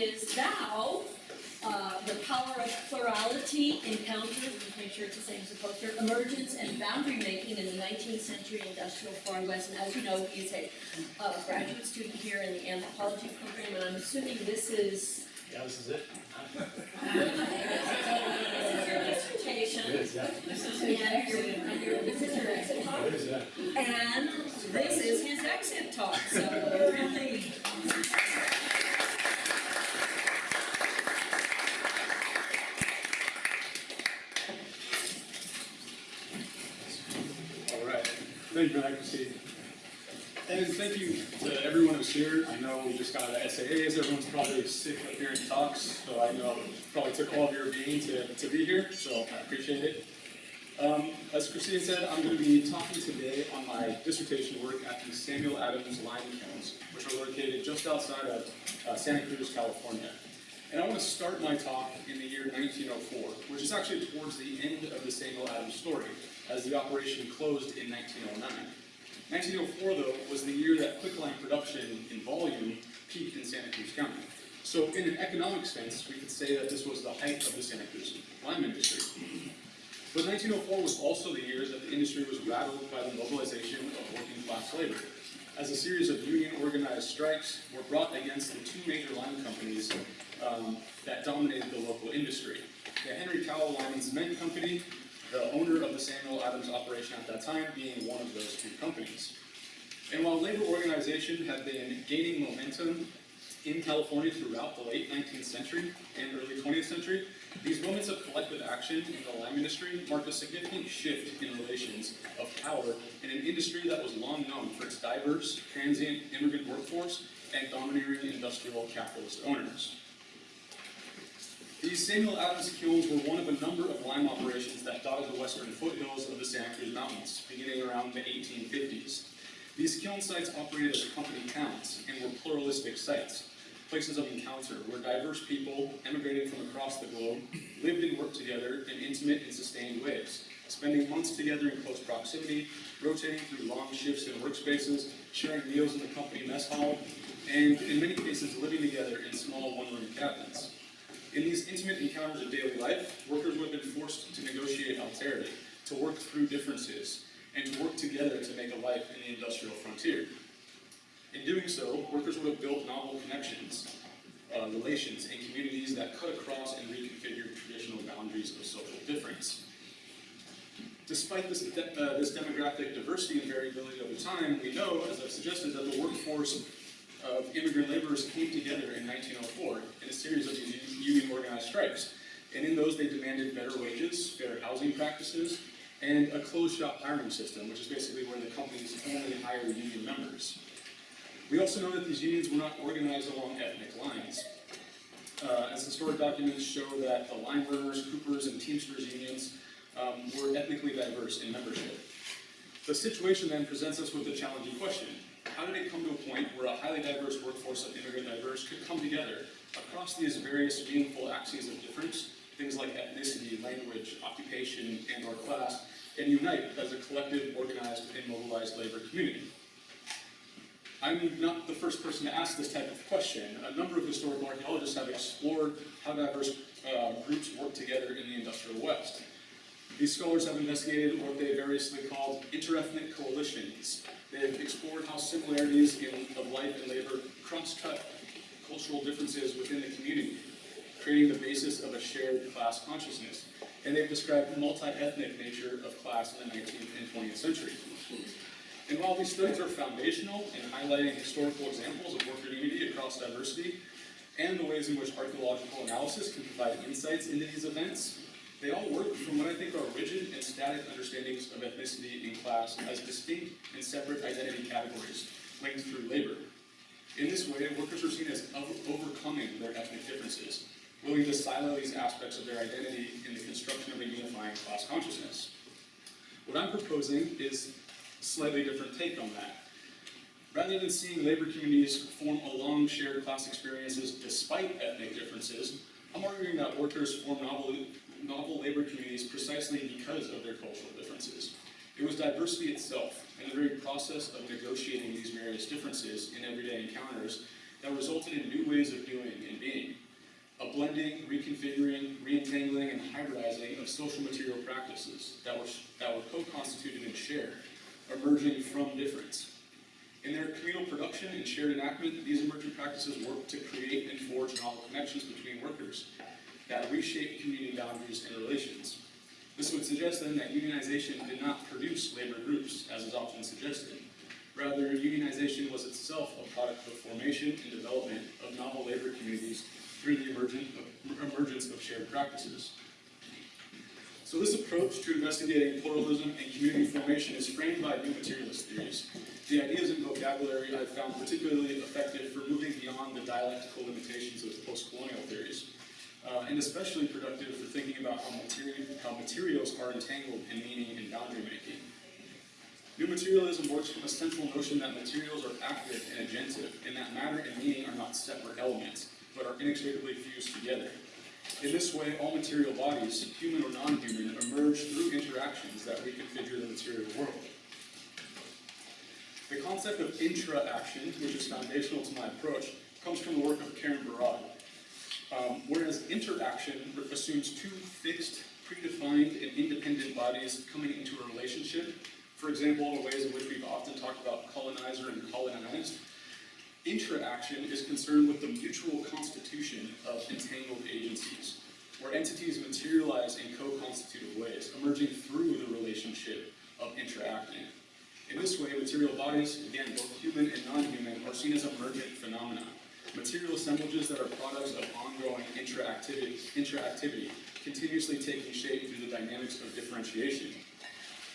is thou, uh, the power of plurality encounter, make sure it's the same as the poster, emergence and boundary making in the nineteenth century industrial Far West. And as you know, he's a uh, graduate student here in the anthropology program, and I'm assuming this is, Yeah, this is it. this is your dissertation. It is, yeah. This is, yeah, your, your, this is your exit talk. It is, yeah. And this is his exit talk, so really. All right, thank you for that, Christine. And thank you to everyone who's here. I know we just got SAAs, everyone's probably sick of hearing talks, so I know it probably took all of your being to, to be here, so I appreciate it. Um, as Christine said, I'm going to be talking today on my dissertation work at the Samuel Adams Lime Kilns, which are located just outside of uh, Santa Cruz, California. And I want to start my talk in the year 1904, which is actually towards the end of the Samuel Adams story, as the operation closed in 1909. 1904, though, was the year that quicklime production in volume peaked in Santa Cruz County. So in an economic sense, we could say that this was the height of the Santa Cruz lime industry. But 1904 was also the year that the industry was rattled by the mobilization of working class labor, as a series of union organized strikes were brought against the two major lime companies um, that dominated the local industry. The Henry Cowell Lime Cement Company, the owner of the Samuel Adams operation at that time being one of those two companies. And while labor organization had been gaining momentum in California throughout the late 19th century and early 20th century, these moments of collective action in the lime industry marked a significant shift in relations of power in an industry that was long known for its diverse, transient immigrant workforce and domineering industrial capitalist owners. These Samuel Adams kilns were one of a number of lime operations that dotted the western foothills of the Santa Cruz Mountains, beginning around the 1850s. These kiln sites operated as company towns and were pluralistic sites, places of encounter where diverse people emigrating from across the globe lived and worked together in intimate and sustained ways, spending months together in close proximity, rotating through long shifts in workspaces, sharing meals in the company mess hall, and in many cases living together in small one-room cabins. In these intimate encounters of daily life, workers would have been forced to negotiate alterity, to work through differences, and to work together to make a life in the industrial frontier. In doing so, workers would have built novel connections, uh, relations, and communities that cut across and reconfigured traditional boundaries of social difference. Despite this, de- uh, this demographic diversity and variability over time, we know, as I've suggested, that the workforce of immigrant laborers came together in 1904 in a series of union organized strikes. And in those, they demanded better wages, fair housing practices, and a closed shop hiring system, which is basically where the companies only hire union members. We also know that these unions were not organized along ethnic lines. Uh, as historic documents show that the lime burners, coopers, and teamsters unions um, were ethnically diverse in membership. The situation then presents us with a challenging question. How did it come to a point where a highly diverse workforce of immigrant diverse could come together across these various meaningful axes of difference, things like ethnicity, language, occupation, and or class, and unite as a collective, organized, and mobilized labor community? I'm not the first person to ask this type of question. A number of historical archaeologists have explored how diverse uh, groups work together in the industrial West. These scholars have investigated what they variously called interethnic coalitions. They've explored how similarities in of life and labor cross-cut cultural differences within the community, creating the basis of a shared class consciousness. And they've described the multi-ethnic nature of class in the 19th and 20th century. And while these studies are foundational in highlighting historical examples of worker unity across diversity, and the ways in which archaeological analysis can provide insights into these events, they all work from what I think are rigid and static understandings of ethnicity and class as distinct and separate identity categories linked through labor. In this way, workers are seen as overcoming their ethnic differences, willing to silo these aspects of their identity in the construction of a unifying class consciousness. What I'm proposing is a slightly different take on that. Rather than seeing labor communities form along shared class experiences despite ethnic differences, I'm arguing that workers form novel, novel labor communities precisely because of their cultural differences. It was diversity itself, and the very process of negotiating these various differences in everyday encounters that resulted in new ways of doing and being. a blending, reconfiguring, reentangling, and hybridizing of social material practices that were, that were co-constituted and shared, emerging from difference. In their communal production and shared enactment, these emergent practices work to create and forge novel connections between workers that reshape community boundaries and relations. This would suggest then that unionization did not produce labor groups, as is often suggested. Rather, unionization was itself a product of formation and development of novel labor communities through the emergence of shared practices. So this approach to investigating pluralism and community formation is framed by new materialist theories. The ideas and vocabulary I've found particularly effective for moving beyond the dialectical limitations of post-colonial theories, uh, and especially productive for thinking about how, materi how materials are entangled in meaning and boundary making. New materialism works from a central notion that materials are active and agentive, and that matter and meaning are not separate elements, but are inextricably fused together. In this way, all material bodies, human or non-human, emerge through interactions that reconfigure the material world. The concept of intra-action, which is foundational to my approach, comes from the work of Karen Barad. Um, whereas interaction assumes two fixed, predefined, and independent bodies coming into a relationship, for example, the ways in which we've often talked about colonizer and colonized, Intra-action is concerned with the mutual constitution of entangled agencies, where entities materialize in co-constitutive ways, emerging through the relationship of intra-acting. In this way, material bodies, again, both human and non-human, are seen as emergent phenomena, material assemblages that are products of ongoing interactivity, interactivity continuously taking shape through the dynamics of differentiation.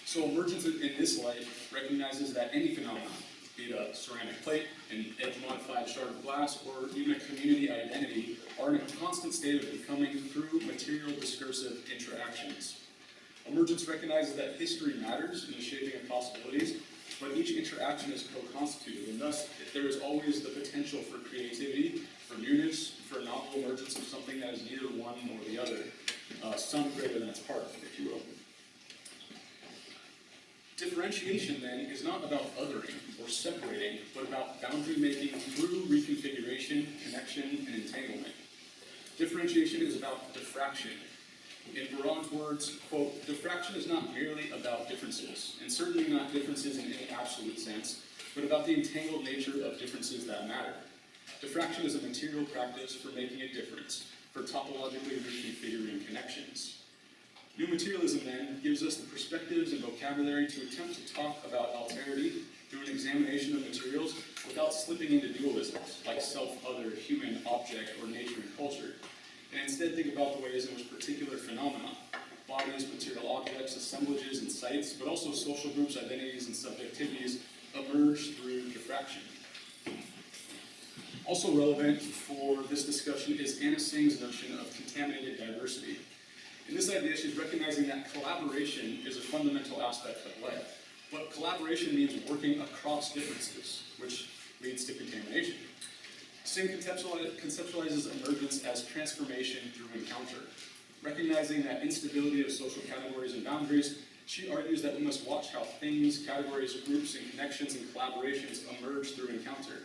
So emergence in this light recognizes that any phenomenon, be it a ceramic plate, an edge-modified shard of glass, or even a community identity, are in a constant state of becoming through material discursive interactions. Emergence recognizes that history matters in the shaping of possibilities, but each interaction is co-constituted, and thus there is always the potential for creativity, for newness, for novel emergence of something that is neither one nor the other, uh, some greater than its part, if you will. Differentiation, then, is not about othering or separating, but about boundary making through reconfiguration, connection, and entanglement. Differentiation is about diffraction. In Barad's words, quote, diffraction is not merely about differences, and certainly not differences in any absolute sense, but about the entangled nature of differences that matter. Diffraction is a material practice for making a difference, for topologically reconfiguring connections. New materialism, then, gives us the perspectives and vocabulary to attempt to talk about alterity through an examination of materials without slipping into dualisms, like self-other, human, object, or nature and culture, and instead think about the ways in which particular phenomena, bodies, material objects, assemblages, and sites, but also social groups, identities, and subjectivities, emerge through diffraction. Also relevant for this discussion is Anna Tsing's notion of contaminated diversity. In this idea, she's recognizing that collaboration is a fundamental aspect of life. But collaboration means working across differences, which leads to contamination. Tsing conceptualizes emergence as transformation through encounter. Recognizing that instability of social categories and boundaries, she argues that we must watch how things, categories, groups, and connections and collaborations emerge through encounter.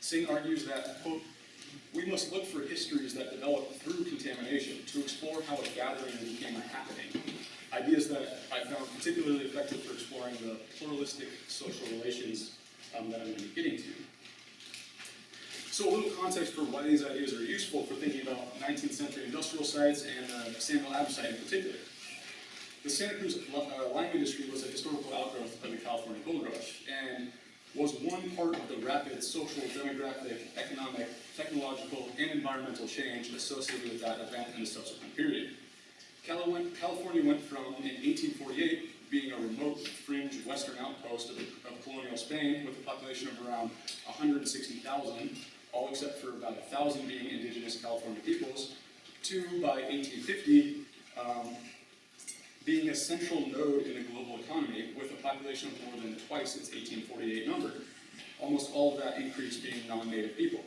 Tsing argues that, quote, we must look for histories that develop through contamination to explore how a gathering became a happening. Ideas that I found particularly effective for exploring the pluralistic social relations um, that I'm going to be getting to. So a little context for why these ideas are useful for thinking about 19th century industrial sites and the uh, Samuel Adams site in particular. The Santa Cruz uh, lime industry was a historical outgrowth of the California gold rush, and was one part of the rapid social, demographic, economic, technological, and environmental change associated with that event and the subsequent period. California went from, in 1848, being a remote fringe western outpost of, of colonial Spain with a population of around 160,000, all except for about a 1,000 being indigenous California peoples, to, by 1850, um, being a central node in the global economy with a population of more than twice its 1848 number, almost all of that increase being non-native people.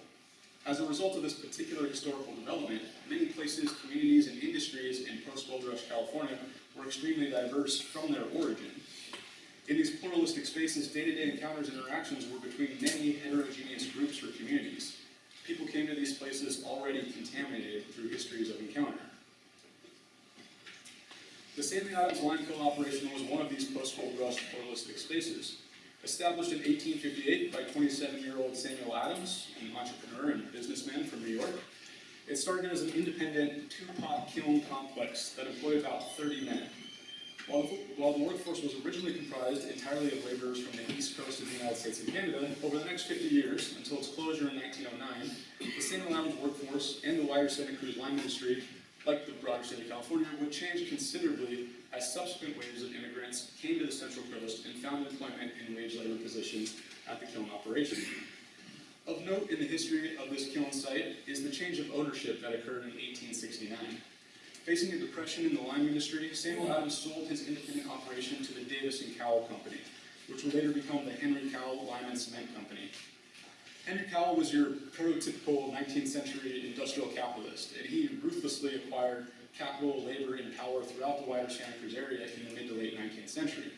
As a result of this particular historical development, many places, communities, and industries in post-gold rush California were extremely diverse from their origin. In these pluralistic spaces, day-to-day -day encounters and interactions were between many heterogeneous groups or communities. people came to these places already contaminated through histories of encounter. The Sam Adams Limekiln operation was one of these post-gold rush pluralistic spaces. Established in 1858 by 27-year-old Samuel Adams, an entrepreneur and businessman from New York, it started as an independent two-pot kiln complex that employed about 30 men. While the, workforce was originally comprised entirely of laborers from the east coast of the United States and Canada, over the next 50 years, until its closure in 1909, the Samuel Adams workforce and the wider Santa Cruz lime industry, like the broader state of California, would change considerably as subsequent waves of immigrants came to the Central Coast and found employment in wage labor positions at the kiln operation. Of note in the history of this kiln site is the change of ownership that occurred in 1869. Facing a depression in the lime industry, Samuel Adams sold his independent operation to the Davis and Cowell Company, which would later become the Henry Cowell Lime and Cement Company. Henry Cowell was your prototypical 19th century industrial capitalist, and he ruthlessly acquired capital, labor, and power throughout the wider Santa Cruz area in the mid to late 19th century.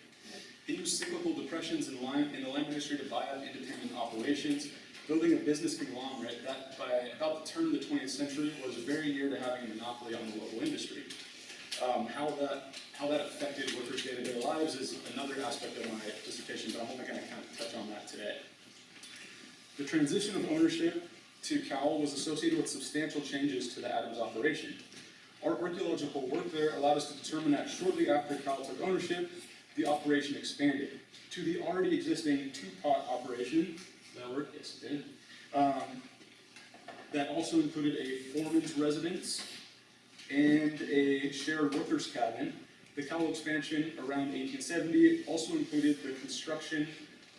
He used cyclical depressions in, lime, in the lime industry to buy up independent operations, building a business conglomerate that by about the turn of the 20th century was very near to having a monopoly on the local industry. Um, how, that, how that affected workers' day-to-day lives is another aspect of my dissertation, but I'm only going to kind of touch on that today. The transition of ownership to Cowell was associated with substantial changes to the Adams operation. Our archaeological work there allowed us to determine that shortly after Cowell took ownership, the operation expanded to the already existing two-pot operation, that work, yes it did, um, that also included a foreman's residence and a shared workers cabin. The Cowell expansion around 1870 also included the construction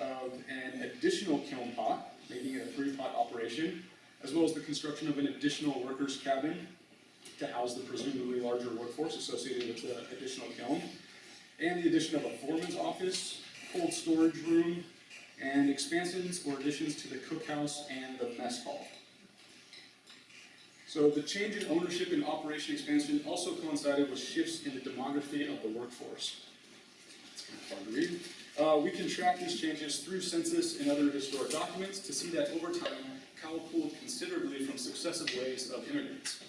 of an additional kiln pot, making it a three-pot operation, as well as the construction of an additional workers cabin to house the presumably larger workforce associated with the additional kiln, and the addition of a foreman's office, cold storage room, and expansions or additions to the cookhouse and the mess hall. So the change in ownership and operation expansion also coincided with shifts in the demography of the workforce. It's kind of hard to read. Uh, we can track these changes through census and other historic documents to see that over time, Cowell pulled considerably from successive waves of immigrants.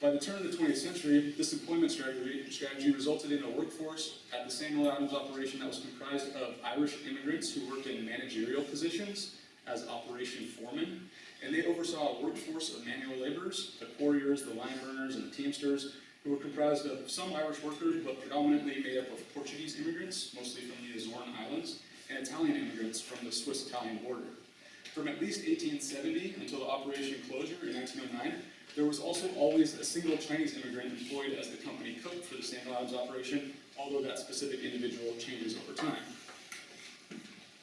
By the turn of the 20th century, this employment strategy, strategy resulted in a workforce at the Samuel Adams operation that was comprised of Irish immigrants who worked in managerial positions as operation foremen, and they oversaw a workforce of manual laborers, the quarriers, the lime burners, and the teamsters, who were comprised of some Irish workers, but predominantly made up of Portuguese immigrants, mostly from the Azorean Islands, and Italian immigrants from the Swiss-Italian border. From at least 1870 until the operation closure in 1909, there was also always a single Chinese immigrant employed as the company cook for the Sam Adams operation, although that specific individual changes over time.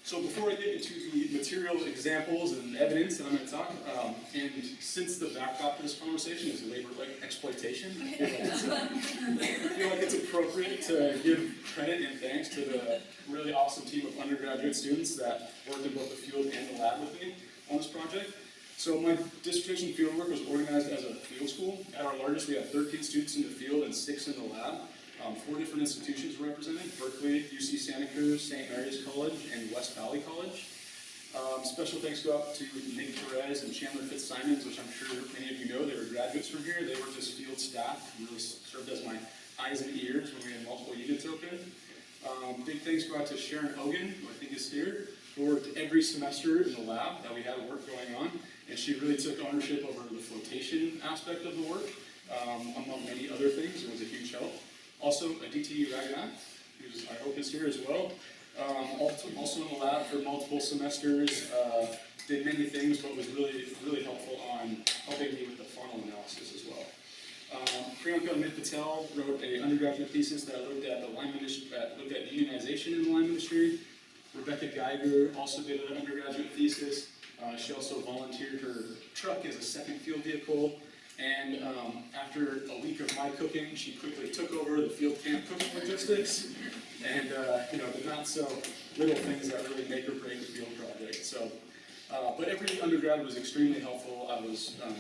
So before I get into the material examples and evidence that I'm going to talk, um, and since the backdrop to this conversation is labor like exploitation, I feel, like it's, I feel like it's appropriate to give credit and thanks to the really awesome team of undergraduate students that worked in both the field and the lab with me on this project. So my dissertation fieldwork was organized as a field school. At our largest, we had 13 students in the field and six in the lab. Um, four different institutions were represented, Berkeley, UC Santa Cruz, St. Mary's College, and West Valley College. Um, special thanks go out to Nick Perez and Chandler Fitzsimons, which I'm sure many of you know, they were graduates from here. They worked as field staff, and really served as my eyes and ears when we had multiple units open. Um, big thanks go out to Sharon Hogan, who I think is here, who worked every semester in the lab that we had work going on, and she really took ownership over the flotation aspect of the work, um, among many other things. It was a huge help. Also, Aditi Raghunath, who's I hope is here as well. Um, also, in the lab for multiple semesters, uh, did many things, but was really, really helpful on helping me with the faunal analysis as well. Um, Priyanka Amit Patel wrote an undergraduate thesis that looked at the lime industry, that looked at unionization in the lime industry. Rebecca Geiger also did an undergraduate thesis. Uh, she also volunteered her truck as a second field vehicle. And um, after a week of my cooking, she quickly took over the field camp cooking logistics and uh, you know the not so little things that really make or break field project. So, uh, but every undergrad was extremely helpful. I was um,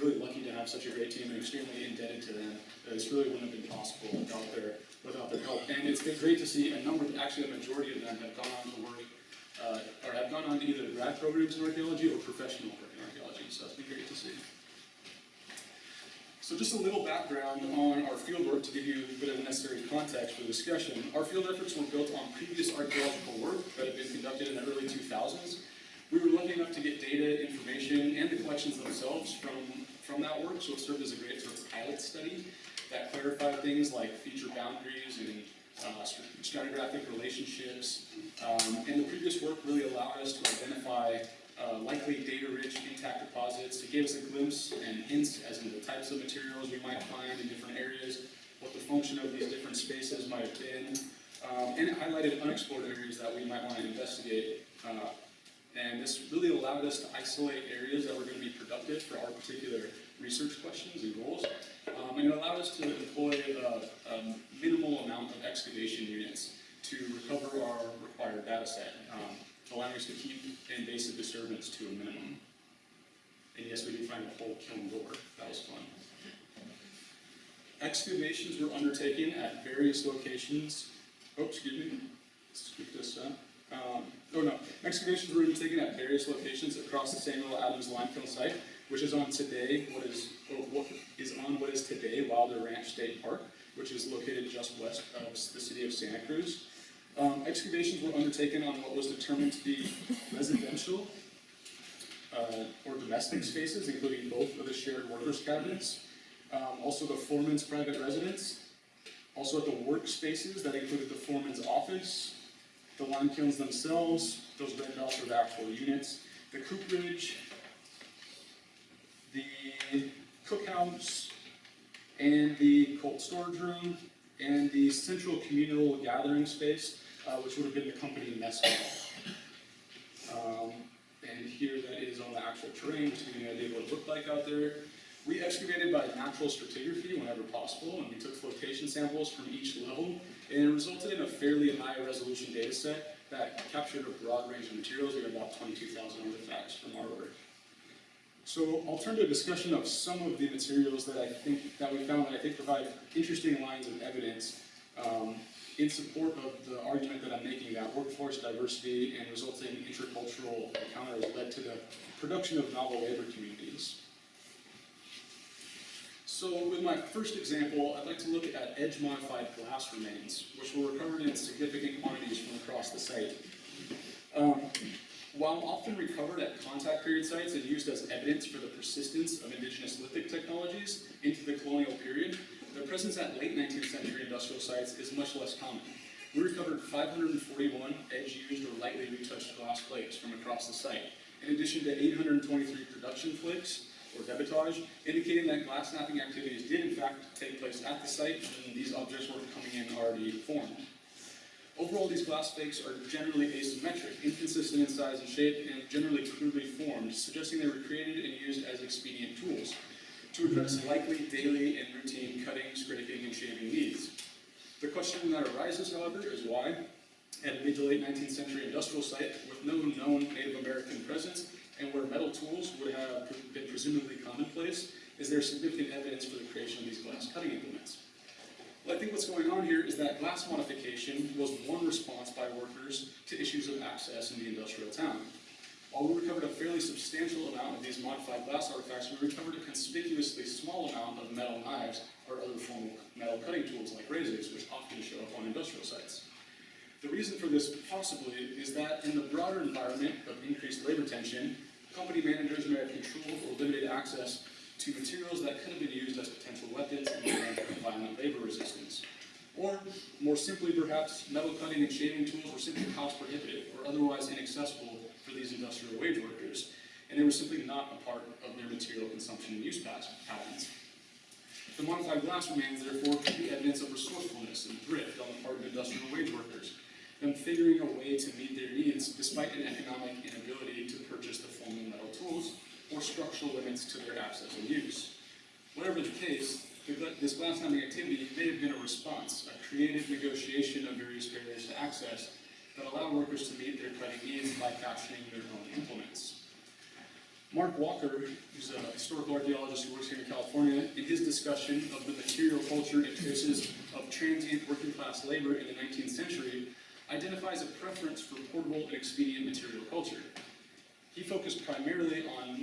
really lucky to have such a great team and extremely indebted to them. This really wouldn't have been possible without their without their help. And it's been great to see a number, actually a majority of them have gone on to work uh, or have gone on to either grad programs in archaeology or professional work in archaeology. so that's been great to see. So just a little background on our fieldwork to give you a bit of necessary context for the discussion. Our field efforts were built on previous archaeological work that had been conducted in the early 2000s. We were lucky enough to get data, information, and the collections themselves from, from that work, so it served as a great sort of pilot study that clarified things like feature boundaries and uh, stratigraphic relationships. Um, and the previous work really allowed us to identify uh, likely data-rich intact deposits. It gave us a glimpse and hints as to the types of materials we might find in different areas, what the function of these different spaces might have been, um, and it highlighted unexplored areas that we might want to investigate. Uh, and this really allowed us to isolate areas that were going to be productive for our particular research questions and goals. Um, and it allowed us to employ a, a minimal amount of excavation units to recover our required data set, um, allowing us to keep invasive disturbance to a minimum. And yes, we did find a whole kiln door. That was fun. Excavations were undertaken at various locations. Oh, excuse me. Scoop this up. Um, oh no, excavations were undertaken at various locations across the Samuel Adams Limekiln site, which is on today what is what is on what is today Wilder Ranch State Park, which is located just west of the city of Santa Cruz. Um, excavations were undertaken on what was determined to be residential uh, or domestic spaces, including both of the shared workers' cabinets, um, also the foreman's private residence, also at the workspaces that included the foreman's office, the lime kilns themselves, those red dots are the actual units, the cooperage, the cookhouse, and the cold storage room, and the central communal gathering space, uh, which would have been the company mess hall. Um, and here that is on the actual terrain, just to give you an idea of what it looked like out there. We excavated by natural stratigraphy whenever possible, and we took flotation samples from each level, and it resulted in a fairly high resolution data set that captured a broad range of materials. We had about 22,000 artifacts from our work. So I'll turn to a discussion of some of the materials that I think that we found that I think provide interesting lines of evidence um, in support of the argument that I'm making that workforce diversity and resulting intercultural encounters led to the production of novel labor communities. So with my first example, I'd like to look at edge-modified glass remains, which were recovered in significant quantities from across the site. Um, while often recovered at contact period sites and used as evidence for the persistence of indigenous lithic technologies into the colonial period, their presence at late 19th century industrial sites is much less common. We recovered 541 edge-used or lightly retouched glass plates from across the site, in addition to 823 production flicks, or debitage, indicating that glass knapping activities did in fact take place at the site and these objects were coming in already formed. Overall, these glass flakes are generally asymmetric, inconsistent in size and shape, and generally crudely formed, suggesting they were created and used as expedient tools to address likely daily and routine cutting, scraping, and shaving needs. The question that arises, however, is why, at a mid to late 19th century industrial site with no known Native American presence, and where metal tools would have been presumably commonplace, is there significant evidence for the creation of these glass cutting implements? I think what's going on here is that glass modification was one response by workers to issues of access in the industrial town. While we recovered a fairly substantial amount of these modified glass artifacts, we recovered a conspicuously small amount of metal knives or other formal metal cutting tools like razors, which often show up on industrial sites. The reason for this possibly is that in the broader environment of increased labor tension, company managers may have controlled or limited access to materials that could have been used as potential weapons in the event of violent labor resistance. Or, more simply perhaps, metal cutting and shaving tools were simply cost prohibitive or otherwise inaccessible for these industrial wage workers, and they were simply not a part of their material consumption and use patterns. The modified glass remains, therefore, could be evidence of resourcefulness and thrift on the part of industrial wage workers, them figuring a way to meet their needs despite an economic inability to purchase the formal metal tools or structural limits to their access and use. Whatever the case, this glass knapping activity may have been a response, a creative negotiation of various barriers to access that allow workers to meet their cutting needs by capturing their own implements. Mark Walker, who's a historical archaeologist who works here in California, in his discussion of the material culture and traces of transient working class labor in the 19th century, identifies a preference for portable and expedient material culture. He focused primarily on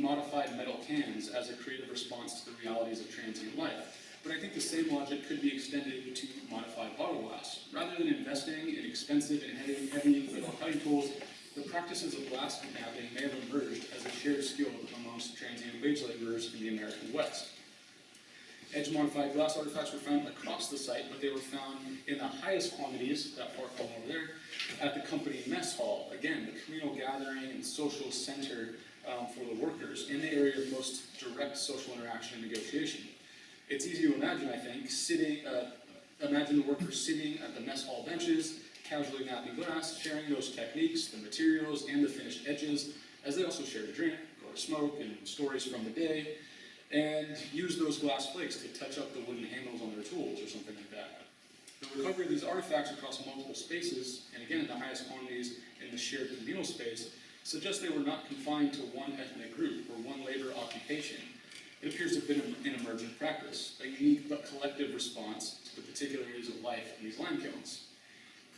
metal cans as a creative response to the realities of transient life. But I think the same logic could be extended to modified bottle glass. Rather than investing in expensive and heavy, heavy metal cutting tools, the practices of glass knapping may have emerged as a shared skill amongst transient wage laborers in the American West. Edge modified glass artifacts were found across the site, but they were found in the highest quantities, that part over there, at the company mess hall. Again, the communal gathering and social center um, for the workers in the area of most direct social interaction and negotiation. It's easy to imagine, I think, sitting, uh, imagine the workers sitting at the mess hall benches, casually knapping glass, sharing those techniques, the materials, and the finished edges, as they also shared a drink, or a smoke, and stories from the day, and use those glass flakes to touch up the wooden handles on their tools or something like that. The recovery of these artifacts across multiple spaces, and again in the highest quantities in the shared communal space, suggests they were not confined to one ethnic group or one labor occupation. It appears to have been an emergent practice, a unique but collective response to the particularities of life in these lime kilns.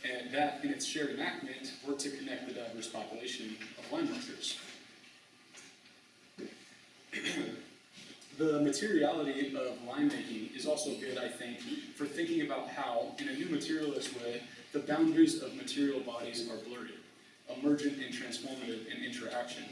And that, in its shared enactment, worked to connect the diverse population of lime workers. The materiality of lime making is also good, I think, for thinking about how, in a new materialist way, the boundaries of material bodies are blurry, emergent and transformative in interaction.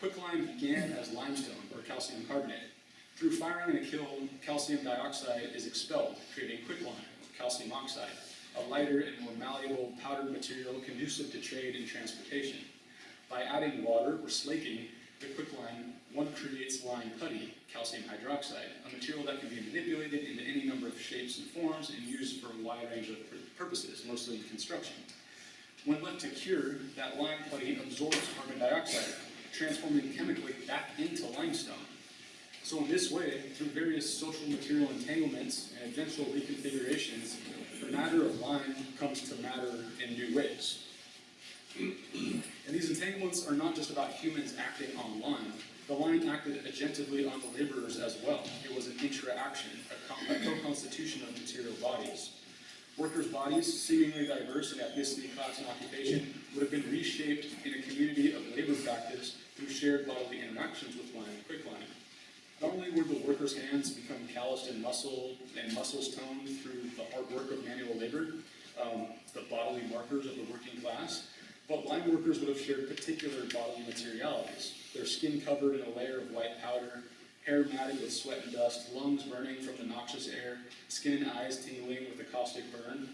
Quicklime began as limestone, or calcium carbonate. Through firing in a kiln, calcium dioxide is expelled, creating quicklime, calcium oxide, a lighter and more malleable powdered material conducive to trade and transportation. By adding water or slaking, the quicklime, one creates lime putty, calcium hydroxide, a material that can be manipulated into any number of shapes and forms and used for a wide range of purposes, mostly in construction. When left to cure, that lime putty absorbs carbon dioxide, transforming chemically back into limestone. So in this way, through various social material entanglements and eventual reconfigurations, the matter of lime comes to matter in new ways. And these entanglements are not just about humans acting on lime. The lime acted agentively on the laborers as well. It was an interaction, a co-constitution of material bodies. Workers' bodies, seemingly diverse in ethnicity, class, and occupation, would have been reshaped in a community of labor practice through shared bodily interactions with lime and quicklime. Not only would the workers' hands become calloused and muscle and muscles toned through the hard work of manual labor, um, the bodily markers of the working class, but lime workers would have shared particular bodily materialities. Their skin covered in a layer of white powder, hair matted with sweat and dust, lungs burning from the noxious air, skin and eyes tingling with the caustic burn.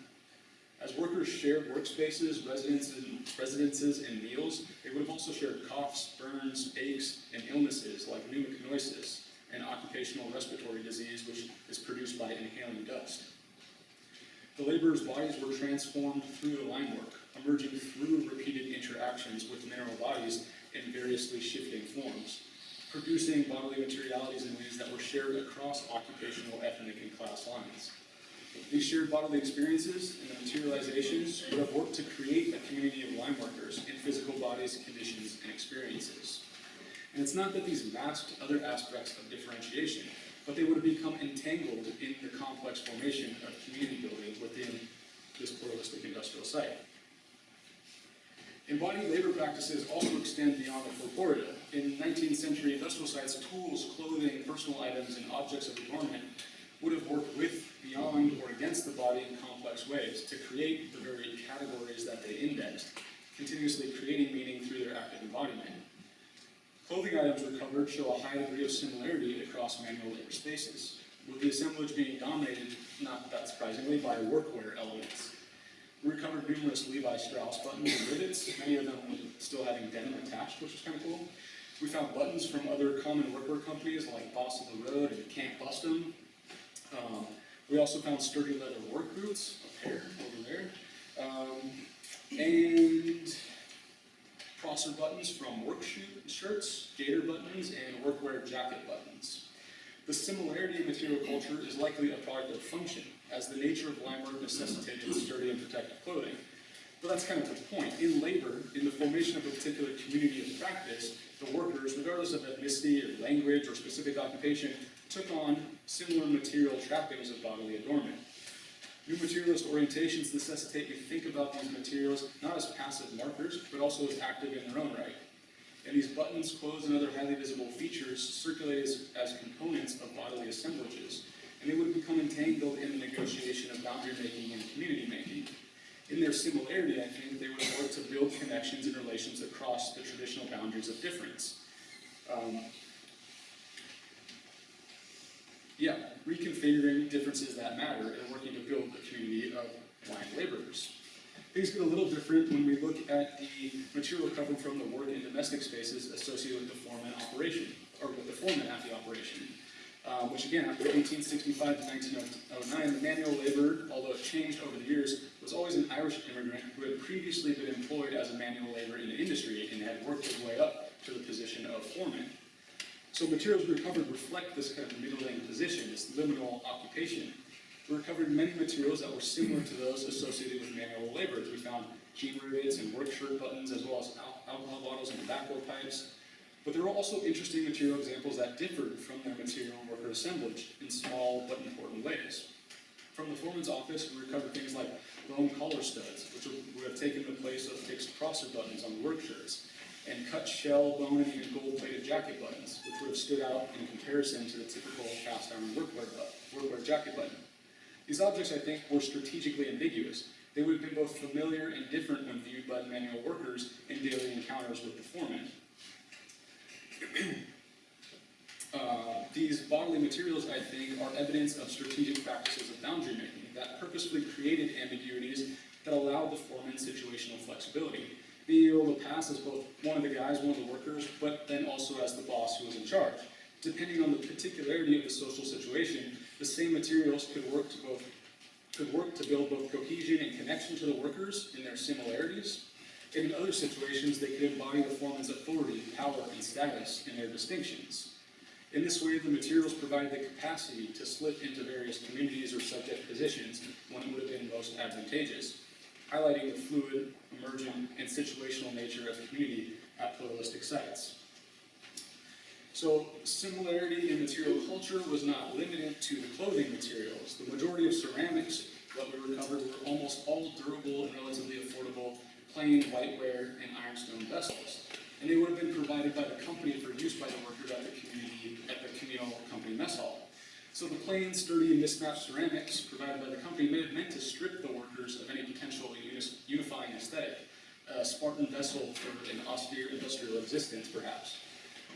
As workers shared workspaces, residences, residences, and meals, they would have also shared coughs, burns, aches, and illnesses like pneumoconiosis, an occupational respiratory disease which is produced by inhaling dust. The laborers' bodies were transformed through the lime work, emerging through repeated interactions with mineral bodies in variously shifting forms, producing bodily materialities in ways that were shared across occupational, ethnic, and class lines. These shared bodily experiences and the materializations would have worked to create a community of lime workers in physical bodies, conditions, and experiences. And it's not that these masked other aspects of differentiation, but they would have become entangled in the complex formation of community building within this pluralistic industrial site. Embodied labor practices also extend beyond the corporeal. In 19th century industrial sites, tools, clothing, personal items, and objects of adornment would have worked with, beyond, or against the body in complex ways to create the very categories that they indexed, continuously creating meaning through their active embodiment. Clothing items recovered show a high degree of similarity across manual labor spaces, with the assemblage being dominated, not that surprisingly, by workwear elements. We recovered numerous Levi Strauss buttons and rivets, many of them still having denim attached, which was kind of cool. We found buttons from other common workwear companies like Boss of the Road and Can't. Um, we also found sturdy leather work boots, a pair over there. Um, and Prosser buttons from work shirts, gaiter buttons, and workwear jacket buttons. The similarity in material culture is likely a product of function, as the nature of work necessitated sturdy and protective clothing. But that's kind of the point. In labor, in the formation of a particular community of practice, the workers, regardless of ethnicity or language or specific occupation, took on similar material trappings of bodily adornment. New materialist orientations necessitate you think about these materials not as passive markers, but also as active in their own right. And these buttons, clothes, and other highly visible features circulate as, as components of bodily assemblages, and they would become entangled in the negotiation of boundary making and community making. In their similarity, I think they would work to build connections and relations across the traditional boundaries of difference. Um, yeah, reconfiguring differences that matter and working to build a community of blind laborers. Things get a little different when we look at the material covered from the work in domestic spaces associated with the foreman operation, or with the foreman at the operation. Uh, which again, after 1865 to 1909, the manual labor, although it changed over the years, was always an Irish immigrant who had previously been employed as a manual laborer in the industry and had worked his way up to the position of foreman. So materials recovered reflect this kind of middling position, this liminal occupation. We recovered many materials that were similar to those associated with manual labor. We found jean rivets and work shirt buttons, as well as alcohol bottles and tobacco pipes. But there were also interesting material examples that differed from their material worker assemblage in small but important ways. From the foreman's office, we recovered things like bone collar studs, which would have taken the place of fixed Prosser buttons on work shirts, and cut shell, bone, and gold-plated jacket buttons, which would have stood out in comparison to the typical cast iron workwear, workwear jacket button. These objects, I think, were strategically ambiguous. They would have been both familiar and different when viewed by manual workers in daily encounters with the foreman. Uh, these bodily materials, I think, are evidence of strategic practices of boundary making that purposefully created ambiguities that allowed the foreman situational flexibility, being able to pass as both one of the guys, one of the workers, but then also as the boss who was in charge. Depending on the particularity of the social situation, the same materials could work to both could work to build both cohesion and connection to the workers in their similarities, and in other situations, they could embody the foreman's authority, power, and status in their distinctions. In this way, the materials provide the capacity to slip into various communities or subject positions when it would have been most advantageous, highlighting the fluid, emergent, and situational nature of community at pluralistic sites. So similarity in material culture was not limited to the clothing materials. The majority of ceramics that we recovered were almost all durable and relatively affordable plain whiteware and ironstone vessels. And they would have been provided by the company for use by the workers at the community, at the communal company mess hall. So the plain, sturdy, and mismatched ceramics provided by the company may have meant to strip the workers of any potential unifying aesthetic, a Spartan vessel for an austere industrial existence, perhaps.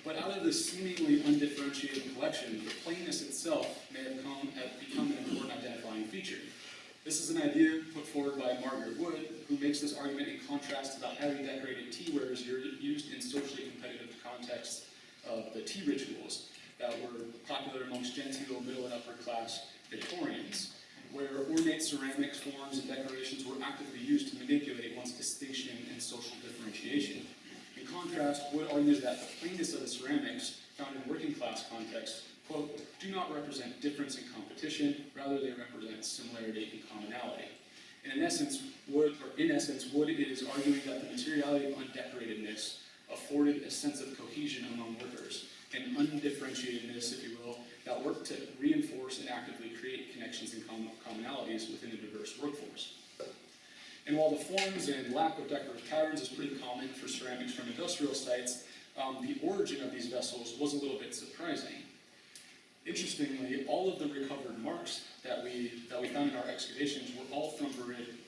But out of this seemingly undifferentiated collection, the plainness itself may have come, have become an important identifying feature. This is an idea put forward by Margaret Wood, who makes this argument in contrast to the highly decorated tea wares used in socially competitive contexts of the tea rituals that were popular amongst genteel, middle, and upper class Victorians, where ornate ceramics, forms, and decorations were actively used to manipulate one's distinction and social differentiation. In contrast, Wood argues that the plainness of the ceramics found in working class contexts, quote, do not represent difference and competition, rather they represent similarity and commonality. And in essence, Wood, or in essence, Wood is arguing that the materiality of undecoratedness afforded a sense of cohesion among workers, and undifferentiatedness, if you will, that worked to reinforce and actively create connections and com- commonalities within a diverse workforce. And while the forms and lack of decorative patterns is pretty common for ceramics from industrial sites, um, the origin of these vessels was a little bit surprising. Interestingly, all of the recovered marks that we, that we found in our excavations were all from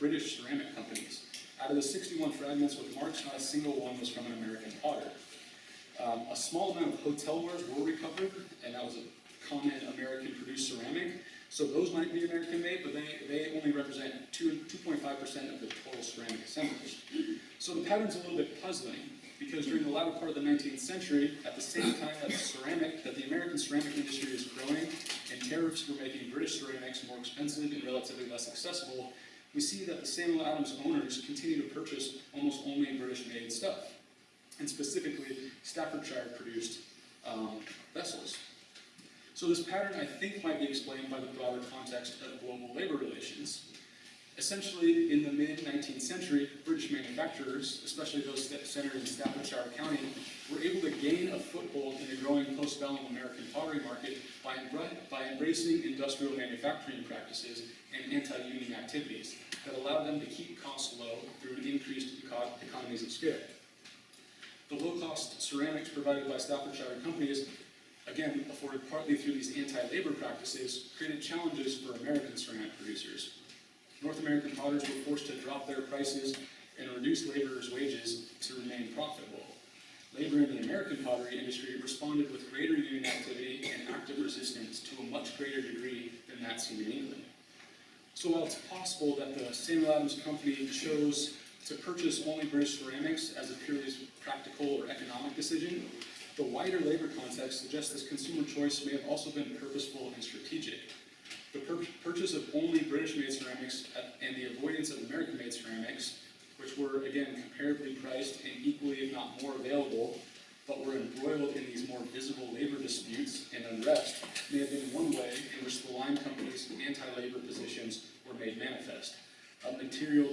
British ceramic companies. Out of the 61 fragments with marks, not a single one was from an American potter. Um, a small amount of hotel wares were recovered, and that was a common American-produced ceramic. So those might be American-made, but they, they only represent 2, 2.5% of the total ceramic assemblage. So the pattern's a little bit puzzling, because during the latter part of the 19th century, at the same time that ceramic, that the American ceramic industry is growing, and tariffs were making British ceramics more expensive and relatively less accessible, we see that the Samuel Adams owners continue to purchase almost only British-made stuff, and specifically Staffordshire produced um, vessels. So this pattern, I think, might be explained by the broader context of global labor relations. Essentially, in the mid-19th century, British manufacturers, especially those centered in Staffordshire County, were able to gain a foothold in the growing post-bellum American pottery market by, by embracing industrial manufacturing practices and anti-union activities that allowed them to keep costs low through increased eco- economies of scale. The low-cost ceramics provided by Staffordshire companies, again, afforded partly through these anti-labor practices, created challenges for American ceramic producers. North American potters were forced to drop their prices and reduce laborers' wages to remain profitable. Labor in the American pottery industry responded with greater union activity and active resistance to a much greater degree than that seen in England. So while it's possible that the Samuel Adams Company chose to purchase only British ceramics as a purely practical or economic decision, the wider labor context suggests this consumer choice may have also been purposeful and strategic. The pur- purchase of only British-made ceramics and the avoidance of American-made ceramics, which were again comparably priced and equally, if not more available, but were embroiled in these more visible labor disputes and unrest, may have been one way in which the lime company's anti-labor positions were made manifest. A material,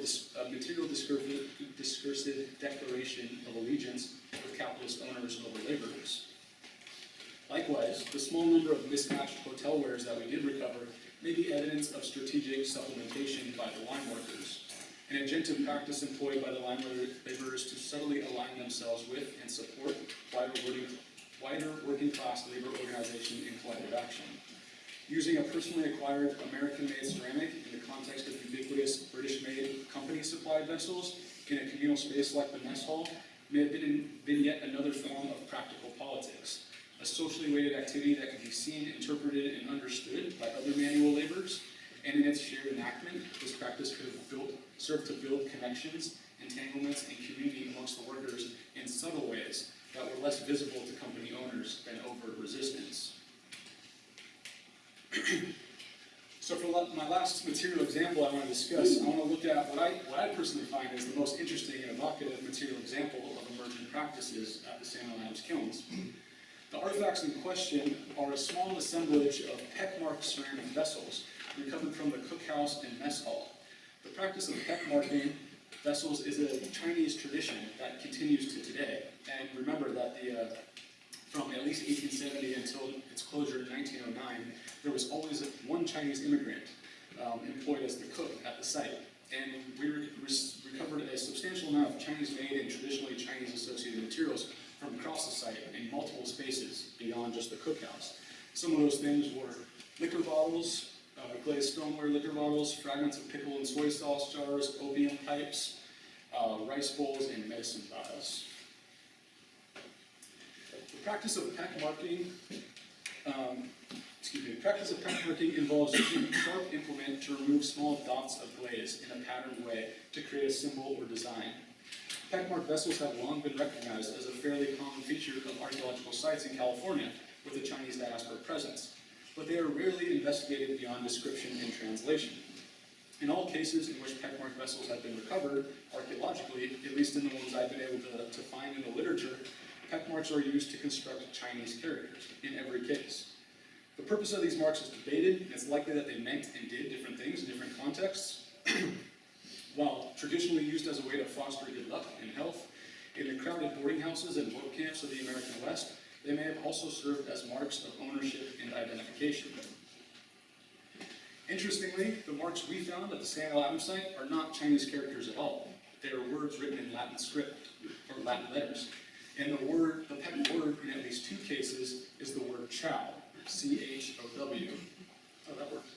a material discursive, discursive declaration of allegiance with capitalist owners over laborers. Likewise, the small number of mismatched hotel wares that we did recover may be evidence of strategic supplementation by the lime workers. An agentive practice employed by the labor- laborers to subtly align themselves with and support wider working, wider working class labor organization and collective action. Using a personally acquired American-made ceramic in the context of ubiquitous British-made company-supplied vessels in a communal space like the mess hall may have been, been yet another form of practical politics, a socially weighted activity that can be seen, interpreted, and understood by other manual laborers, and in its shared enactment, this practice could have built, served to build connections, entanglements, and community amongst the workers in subtle ways that were less visible to company owners than overt resistance. So for my last material example I want to discuss, I want to look at what I, what I personally find is the most interesting and evocative material example of emergent practices at the Samuel Adams Kilns. The artifacts in question are a small assemblage of peckmarked ceramic vessels recovered from the cookhouse and mess hall. The practice of peckmarking vessels is a Chinese tradition that continues to today. And remember that the, uh, from at least 1870 until its closure in 1909, there was always one Chinese immigrant um, employed as the cook at the site. And we re- re- recovered a substantial amount of Chinese-made and traditionally Chinese-associated materials from across the site in multiple spaces beyond just the cookhouse. Some of those things were liquor bottles, uh, glazed stoneware liquor bottles, fragments of pickle and soy sauce jars, opium pipes, uh, rice bowls, and medicine vials. The practice of peck marking, um, excuse me, the practice of peck marking involves using a sharp implement to remove small dots of glaze in a patterned way to create a symbol or design. Peckmarked vessels have long been recognized as a fairly common feature of archaeological sites in California with a Chinese diaspora presence, but they are rarely investigated beyond description and translation. In all cases in which peckmarked vessels have been recovered archaeologically, at least in the ones I've been able to, to find in the literature, peck marks are used to construct Chinese characters in every case. The purpose of these marks is debated, and it's likely that they meant and did different things in different contexts. While traditionally used as a way to foster good luck and health, in the crowded boarding houses and work camps of the American West, they may have also served as marks of ownership and identification. Interestingly, the marks we found at the Samuel Adams site are not Chinese characters at all. They are words written in Latin script, or Latin letters. And the word, the peck word in at least two cases is the word chow, C-H-O-W. Oh, that worked.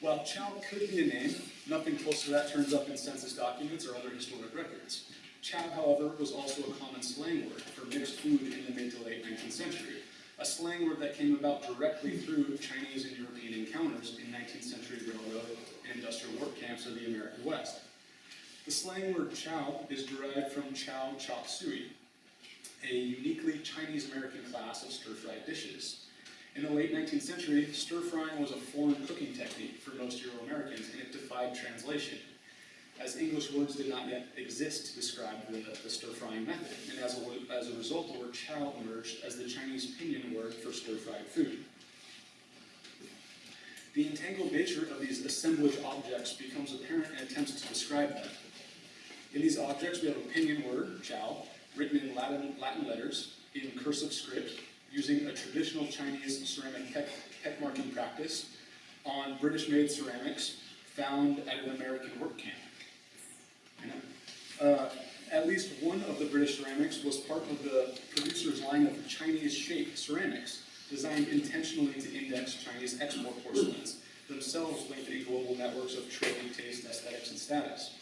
While chow could be a name, nothing close to that turns up in census documents or other historic records. Chow, however, was also a common slang word for mixed food in the mid to late 19th century, a slang word that came about directly through Chinese and European encounters in 19th century railroad and industrial work camps of the American West. The slang word chow is derived from chow chop suey, a uniquely Chinese-American class of stir-fried dishes. In the late 19th century, stir-frying was a foreign cooking technique for most Euro-Americans, and it defied translation, as English words did not yet exist to describe the, the stir-frying method. And as a, as a result, the word chow emerged as the Chinese pinyin word for stir-fried food. The entangled nature of these assemblage objects becomes apparent in attempts to describe them. In these objects, we have a pinyin word, chow, written in Latin, Latin letters in cursive script, using a traditional Chinese ceramic peck, peck marking practice on British-made ceramics found at an American work camp. Uh, At least one of the British ceramics was part of the producer's line of Chinese-shaped ceramics, designed intentionally to index Chinese export porcelains, themselves linked in global networks of trade, taste, aesthetics, and status.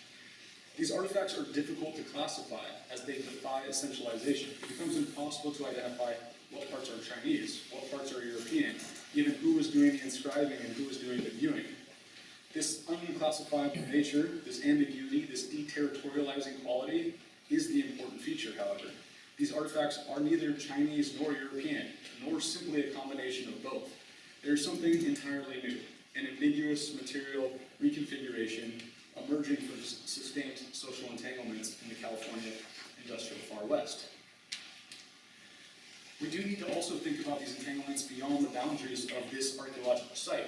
These artifacts are difficult to classify as they defy essentialization. It becomes impossible to identify what parts are Chinese, what parts are European, even who was doing the inscribing and who was doing the viewing. This unclassifiable nature, this ambiguity, this deterritorializing quality is the important feature, however. These artifacts are neither Chinese nor European, nor simply a combination of both. There is something entirely new, an ambiguous material reconfiguration emerging from sustained social entanglements in the California industrial Far West. We do need to also think about these entanglements beyond the boundaries of this archaeological site.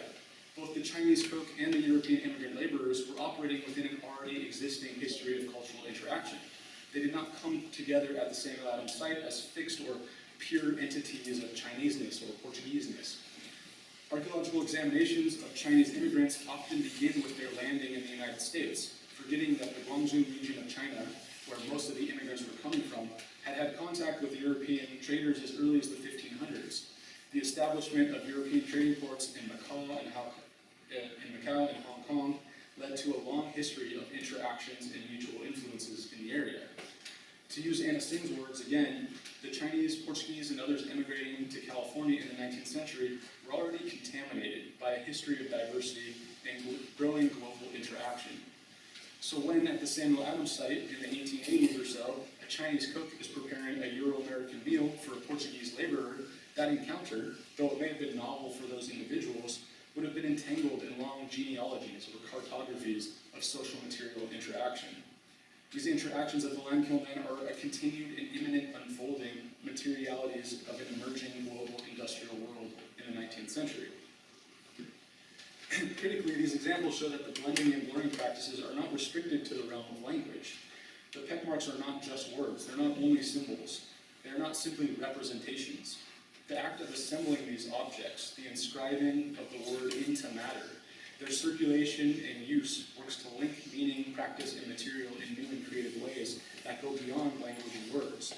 Both the Chinese cook and the European immigrant laborers were operating within an already existing history of cultural interaction. They did not come together at the same Aladdin site as fixed or pure entities of Chineseness or Portugueseness. Archaeological examinations of Chinese immigrants often begin with their landing in the United States, forgetting that the Guangzhou region of China, where most of the immigrants were coming from, had had contact with European traders as early as the 1500s. The establishment of European trading ports in Macau and, Hong- uh, in Macau and Hong Kong led to a long history of interactions and mutual influences in the area. To use Anna Tsing's words again, the Chinese, Portuguese, and others immigrating to California in the 19th century were already contaminated by a history of diversity and growing global interaction. So when at the Samuel Adams site in the 1880s or so, a Chinese cook is preparing a Euro-American meal for a Portuguese laborer, that encounter, though it may have been novel for those individuals, would have been entangled in long genealogies or cartographies of social material interaction. These interactions of the Limekiln men are a continued and imminent unfolding materialities of an emerging global industrial world in the 19th century. Critically, these examples show that the blending and blurring practices are not restricted to the realm of language. The peck marks are not just words, they're not only symbols, they are not simply representations. The act of assembling these objects, the inscribing of the word into matter, their circulation and use works to link meaning, practice, and material in new and creative ways that go beyond language and words.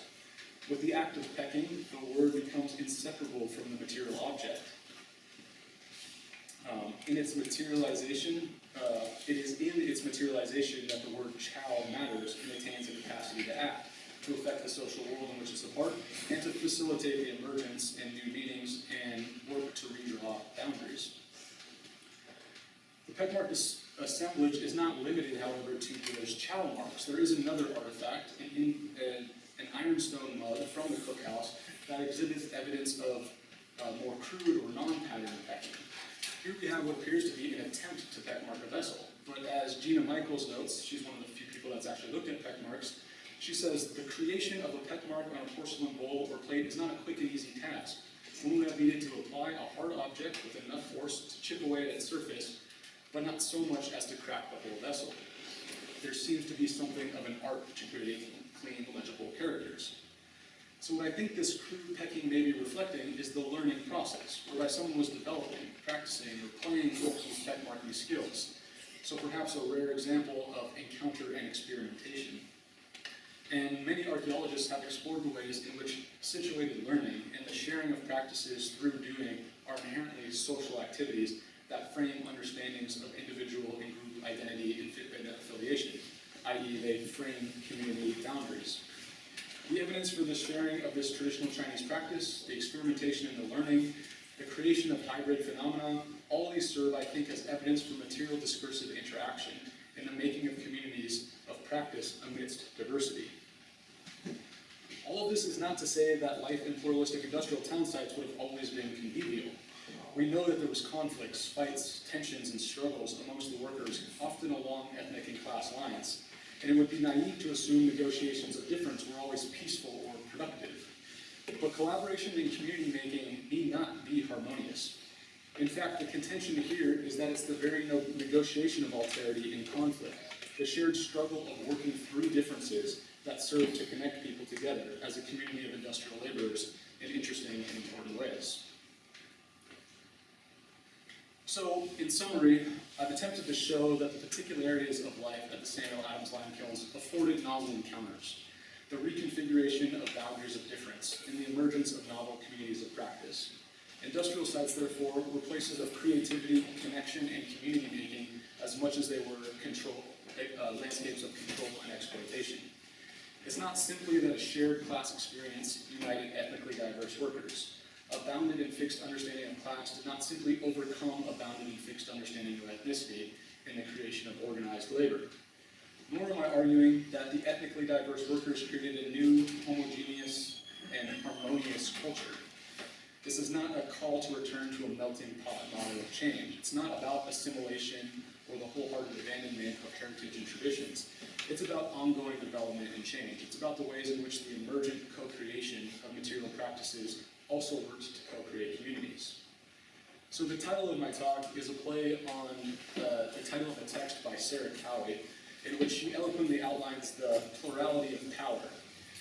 With the act of pecking, the word becomes inseparable from the material object. Um, in its materialization, uh, it is in its materialization that the word chow matters and attains a capacity to act, to affect the social world in which it's a part, and to facilitate the emergence and new meanings and work to redraw boundaries. The Peckmark as- assemblage is not limited, however, to those chow marks. There is another artifact, an, in- an- an ironstone mug from the cookhouse that exhibits evidence of uh, more crude or non-pattern pecking. Here we have what appears to be an attempt to peck mark a vessel. But as Gina Michaels notes, she's one of the few people that's actually looked at peck marks, she says, the creation of a peck mark on a porcelain bowl or plate is not a quick and easy task. One would have needed to apply a hard object with enough force to chip away at its surface, but not so much as to crack the whole vessel. There seems to be something of an art to creating clean, legible characters. So what I think this crude pecking may be reflecting is the learning process, whereby someone was developing, practicing, or playing with these peck marking skills. So perhaps a rare example of encounter and experimentation. And many archaeologists have explored the ways in which situated learning and the sharing of practices through doing are inherently social activities that frame understandings of individual and group identity and affiliation, i.e. they frame community boundaries. The evidence for the sharing of this traditional Chinese practice, the experimentation and the learning, the creation of hybrid phenomena, all these serve, I think, as evidence for material discursive interaction in the making of communities of practice amidst diversity. All of this is not to say that life in pluralistic industrial town sites would have always been convivial. We know that there was conflicts, fights, tensions, and struggles amongst the workers, often along ethnic and class lines. And it would be naive to assume negotiations of difference were always peaceful or productive. But collaboration and community making need not be harmonious. In fact, the contention here is that it's the very no- negotiation of alterity and conflict, the shared struggle of working through differences that serve to connect people together as a community of industrial laborers in interesting and important ways. So, in summary, I've attempted to show that the particular areas of life at the Samuel Adams Lime Kilns afforded novel encounters, the reconfiguration of boundaries of difference, and the emergence of novel communities of practice. Industrial sites, therefore, were places of creativity, connection, and community making as much as they were control, uh, landscapes of control and exploitation. It's not simply that a shared class experience united ethnically diverse workers. A bounded and fixed understanding of class did not simply overcome a bounded and fixed understanding of ethnicity in the creation of organized labor. Nor am I arguing that the ethnically diverse workers created a new, homogeneous, and harmonious culture. This is not a call to return to a melting pot model of change. It's not about assimilation or the wholehearted abandonment of heritage and traditions. It's about ongoing development and change. It's about the ways in which the emergent co-creation of material practices also worked to co-create communities. So the title of my talk is a play on uh, the title of a text by Sarah Cowie, in which she eloquently outlines the plurality of power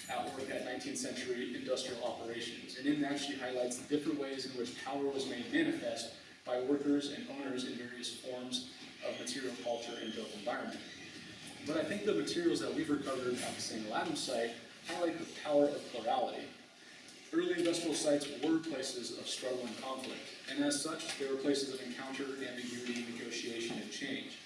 at work at 19th century industrial operations. And in that, she highlights the different ways in which power was made manifest by workers and owners in various forms of material culture and built environment. But I think the materials that we've recovered at the St. Adams site highlight the power of plurality. Early industrial sites were places of struggle and conflict, and as such, they were places of encounter, ambiguity, negotiation, and change.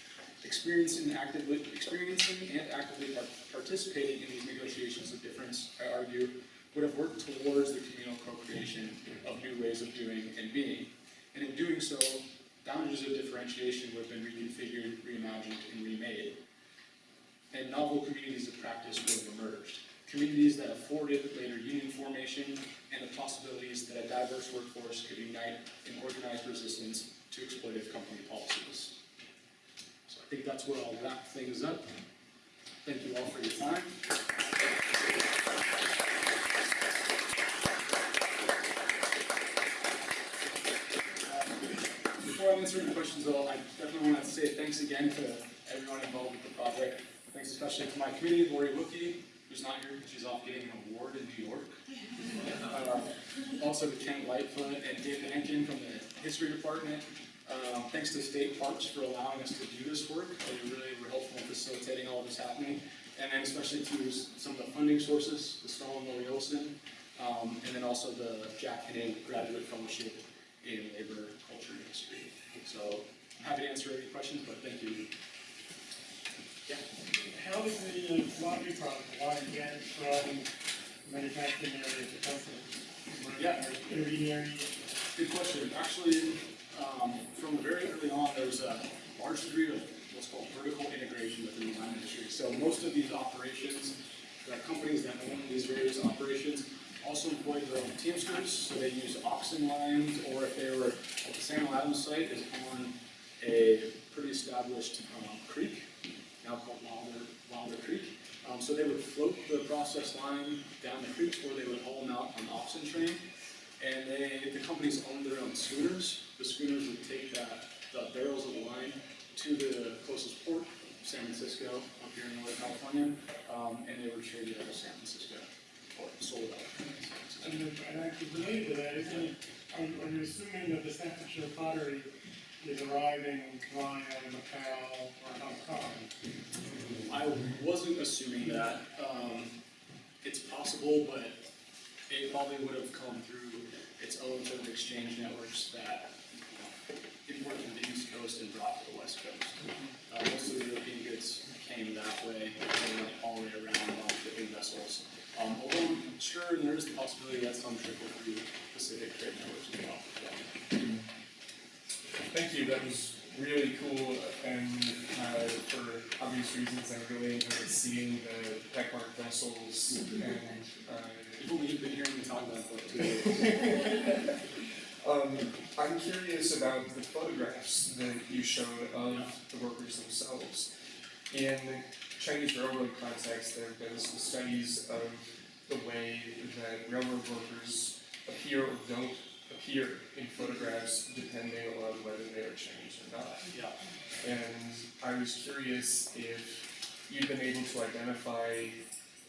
Experiencing, actively, experiencing and actively par- participating in these negotiations of difference, I argue, would have worked towards the communal co-creation of new ways of doing and being. And in doing so, boundaries of differentiation would have been reconfigured, reimagined, and remade. And novel communities of practice would have emerged. Communities that afforded later union formation and the possibilities that a diverse workforce could unite in organized resistance to exploitive company policies. So I think that's where I'll wrap things up. Thank you all for your time. Before I answer any questions though, I definitely want to say thanks again to everyone involved with the project. Thanks especially to my committee, Laurie Wilkie, who's not here because she's off getting an award in New York. Uh, Also to Kent Lightfoot and David Henkin from the history department. Um, Thanks to State Parks for allowing us to do this work. They really were helpful in facilitating all this happening. And then especially to some of the funding sources, the Stalin Lori Olson, um, and then also the Jack Henning Graduate Fellowship in Labor, Culture, and History. So I'm happy to answer any questions, but thank you. How is the commodity product, why get from manufacturing area to customer? Yeah. Intermediary, Good question. Actually, um, from very early on, there was a large degree of what's called vertical integration within the lime industry. So most of these operations, the companies that own these various operations, also employ their own teamsters. So they use oxen lines, or if they were at the Samuel Adams site, is on a pretty established um, creek, now called Wilder, Creek. Um, so they would float the processed lime down the creek, or they would haul them out on oxen train. And they, the companies owned their own schooners. The schooners would take that, the barrels of wine to the closest port, San Francisco, up here in Northern California, um, and they were traded out of San Francisco, or sold out and actually related to that, isn't are you assuming that the Staffordshire pottery is arriving via Macau or Hong? I wasn't assuming that, um, it's possible, but it probably would have come through its own sort of exchange networks that imported to the East Coast and brought to the West Coast. Uh, most of the European goods came that way, and went all the way around on shipping vessels. Um, although sure there is the possibility that some trickle through Pacific trade networks as well. Thank you, that was really cool, and uh, for obvious reasons, I really enjoyed seeing the peckmark vessels and, uh, People have been hearing me talk about two years. um, I'm curious about the photographs that you showed of the workers themselves. In Chinese railroad context, there have been some studies of the way that railroad workers appear or don't appear in photographs depending on whether they are Chinese or not. Yeah. And I was curious if you've been able to identify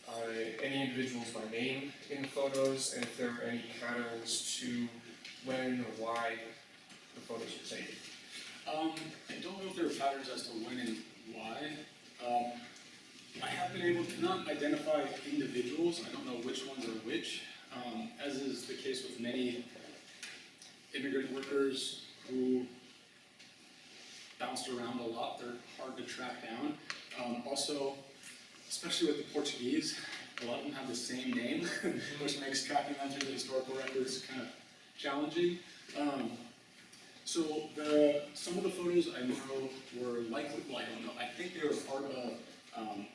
uh, any individuals by name in the photos, and if there are any patterns to when or why the photos were taken. Um, I don't know if there are patterns as to when and why. Um, I have been able to not identify individuals, I don't know which ones are which. Um, as is the case with many immigrant workers who bounced around a lot, they're hard to track down. Um, also, especially with the Portuguese, a lot of them have the same name, which makes tracking them through the historical records kind of challenging. Um, so the, some of the photos I know were likely, well, I don't know, I think they were part of, um,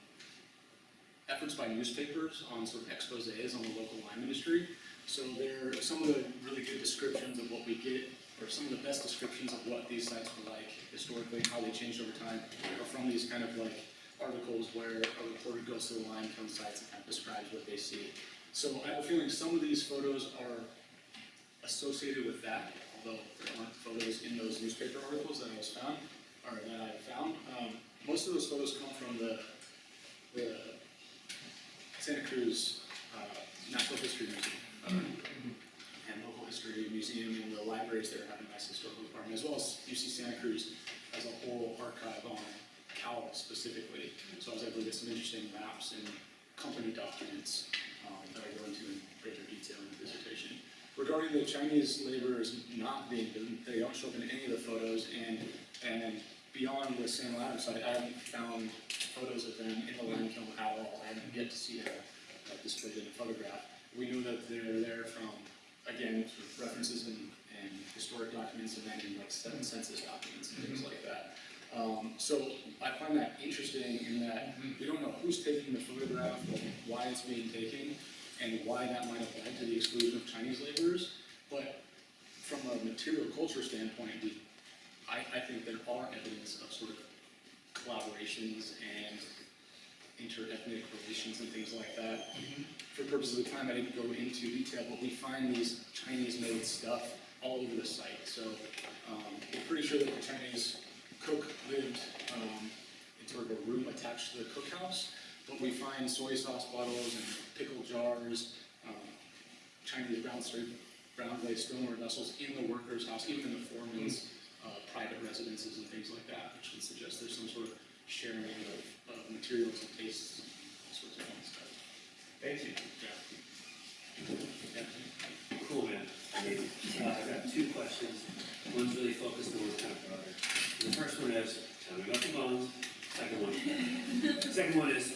efforts by newspapers on sort of exposés on the local lime industry. So there are some of the really good descriptions of what we get, or some of the best descriptions of what these sites were like historically, how they changed over time, are from these kind of like articles where a reporter goes to the lime limestone sites and kind of describes what they see. So I have a feeling some of these photos are associated with that, although there aren't photos in those newspaper articles that I was found, or that I found. Um, most of those photos come from the, the Santa Cruz, uh, Natural History Museum. And local history museum and the libraries there have a nice historical department, as well as UC Santa Cruz as a whole archive on Cowell specifically. So I was able to get some interesting maps and company documents, um, that I go into in greater detail in the dissertation. Regarding the Chinese laborers not being, they don't show up in any of the photos, and, and beyond the Sam Adams site, I haven't found photos of them in the lime kiln at all, I haven't yet to see them uh, displayed in a photograph. We know that they're there from, again, sort of references and, and historic documents, and then in like seven census documents and things like that. Um, so I find that interesting in that we don't know who's taking the photograph, why it's being taken, and why that might have led to the exclusion of Chinese laborers. But from a material culture standpoint, we, I, I think there are evidence of sort of collaborations and inter-ethnic relations and things like that. For purposes of time, I didn't go into detail, but we find these Chinese-made stuff all over the site. So um, we're pretty sure that the Chinese cook lived um, in sort of a room attached to the cookhouse, but we find soy sauce bottles and pickle jars, um, Chinese brown brown glazed stoneware vessels in the workers' house, even in the foreman's uh, private residences and things like that, which would suggest there's some sort of sharing of, of materials and tastes, all sorts of fun stuff. Thank you. Yeah. Yeah. Cool, man. Uh, I've got two questions. One's really focused and one's kind of broader. The first one is, tell me about the bonds. Second one. Second one is,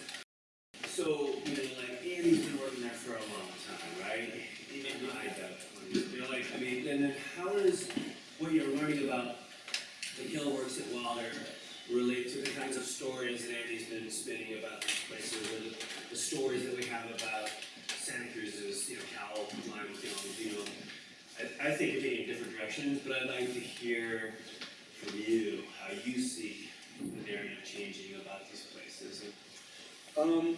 so, you know, like, Andy's been working there for a long time, right? Even I doubt twenty, you know, like, I mean, and then how does you're learning about the Hill works at Wilder relate to the kinds of stories that Andy's been spinning about these places, or the, the stories that we have about Santa Cruz's, you know, Cowell, Lime Kilns, you know? I, I think we're taking different directions, but I'd like to hear from you how you see the narrative changing about these places. Um,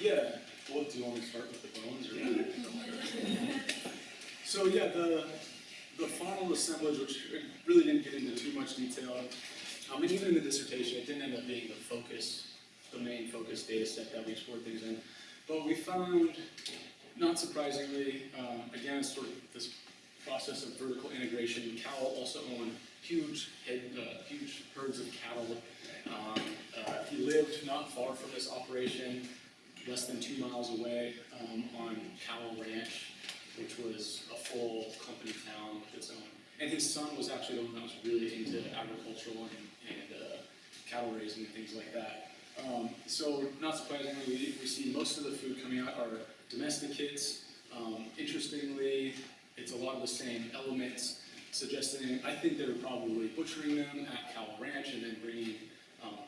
yeah, well, do you want me to start with the bones or? So, yeah, the, the faunal assemblage, which really didn't get into too much detail, um, and even in the dissertation, it didn't end up being the focus, the main focus data set that we explored things in. But we found, not surprisingly, um, again, sort of this process of vertical integration. Cowell also owned huge, head, uh, huge herds of cattle. Um, uh, he lived not far from this operation, less than two miles away, um, on Cowell Ranch, which was a full company town with its own. And his son was actually the one that was really into agricultural and, and uh, cattle raising and things like that. Um, so, not surprisingly, we, we see most of the food coming out are domestic kits. Um, interestingly, it's a lot of the same elements, suggesting I think they were probably butchering them at Cowell Ranch and then bringing um,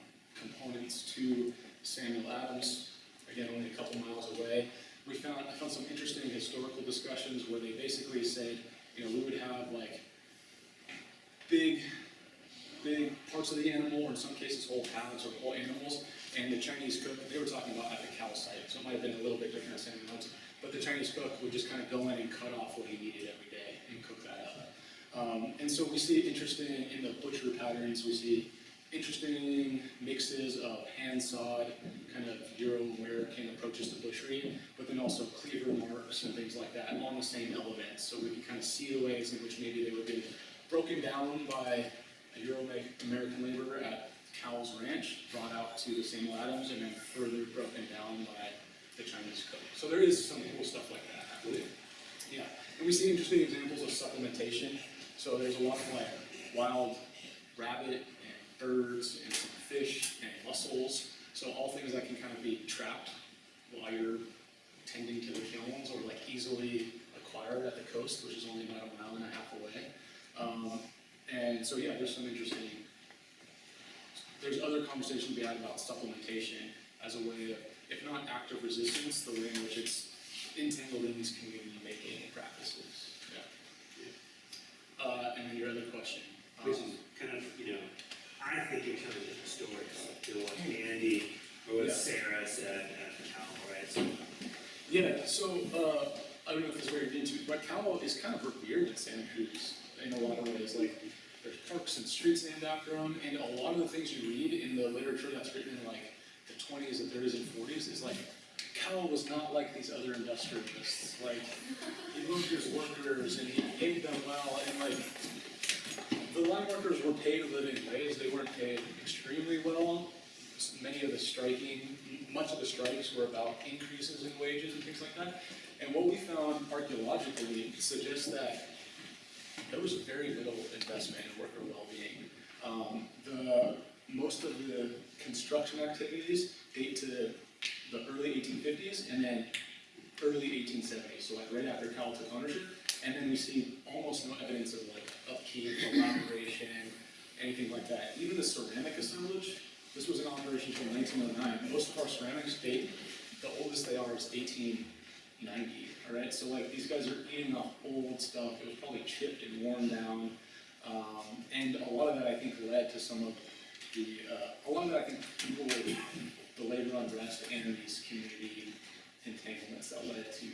components to Samuel Adams, again, only a couple miles away. We found, I found some interesting historical discussions where they basically said, you know, we would have like big, big parts of the animal, or in some cases whole pads or whole animals, and the Chinese cook, they were talking about at the cow site, so it might have been a little bit different Samuel Adams, but the Chinese cook would just kind of go in and cut off what he needed every day and cook that up. Um, and so we see interesting in the butcher patterns, we see interesting mixes of hand sawed, kind of Euro-American approaches to butchery, but then also cleaver marks and things like that on the same elements. So we can kind of see the ways in which maybe they were being broken down by a Euro American laborer at Cowell Ranch, brought out to the Samuel Adams, and then further broken down by the Chinese cook. So there is some cool stuff like that. Yeah, and we see interesting examples of supplementation. So there's a lot of like wild rabbit birds and some fish and mussels. So all things that can kind of be trapped while you're tending to the kilns or like easily acquired at the coast, which is only about a mile and a half away. Um, and so yeah, there's some interesting. There's other conversation to be had about supplementation as a way of, if not active resistance, the way in which it's entangled in these community making practices. Yeah. Uh, and then your other question. um, Which is kind of, you know, I think in kind of different stories, know, what Andy or what Yeah. Sarah said at the right? So, Yeah, so, uh, I don't know if this is where you're into, but Cowell is kind of revered in Santa Cruz in a lot of ways, like, there's parks and streets named after him, and a lot of the things you read in the literature that's written in like the twenties and thirties and forties is like, Cowell was not like these other industrialists, like, he loved his workers and he paid them well, and like, the lime workers were paid a living wage, they weren't paid extremely well. Many of the striking, much of the strikes were about increases in wages and things like that. And what we found archaeologically suggests that there was very little investment in worker well-being. Um, the, most of the construction activities date to the early eighteen fifties and then early eighteen seventies, so like right after Cowell took ownership. And then we see almost no evidence of like upkeep, elaboration, anything like that. Even the ceramic assemblage, this was in operation from nineteen oh nine. Most of our ceramics date, the oldest they are is eighteen ninety, alright? So like, these guys are eating off old stuff, it was probably chipped and worn down. Um, and a lot of that, I think, led to some of the, uh, a lot of that, I think, people with the labor unrest and these community entanglements that led to,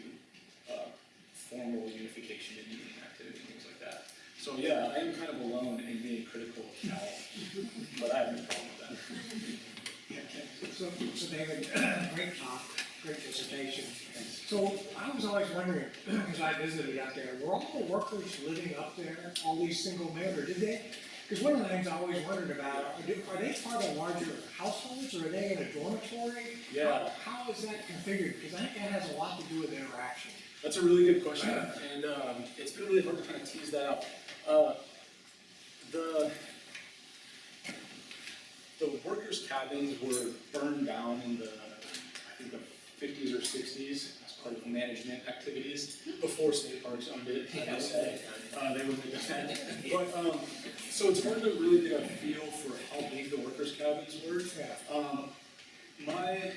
uh, formal unification and union activity So yeah, I am kind of alone in being critical of Cowell, but I have no problem with that. So, so David, great talk, great dissertation. So I was always wondering, because I visited out there, were all the workers living up there, all these single men, or did they? Because one of the things I always wondered about, are they- are they part of larger households, or are they in a dormitory? Yeah. How how is that configured? Because I think that has a lot to do with interaction. That's a really good question, and um, it's been really hard to kind of tease that out. Uh, the the workers' cabins were burned down in the I think the fifties or sixties as part of management activities before state parks owned it. I must say. Uh, they were big But um, so it's hard to really get a feel for how big the workers' cabins were. Um, my